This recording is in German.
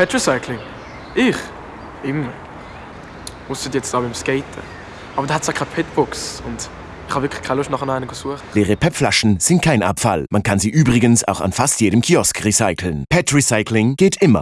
Pet Recycling? Ich? Immer. Ausser jetzt auch beim Skaten. Aber da hat es ja keine Petbox und ich habe wirklich keine Lust, nach einer zu suchen. Leere PET-Flaschen sind kein Abfall. Man kann sie übrigens auch an fast jedem Kiosk recyceln. PET Recycling geht immer.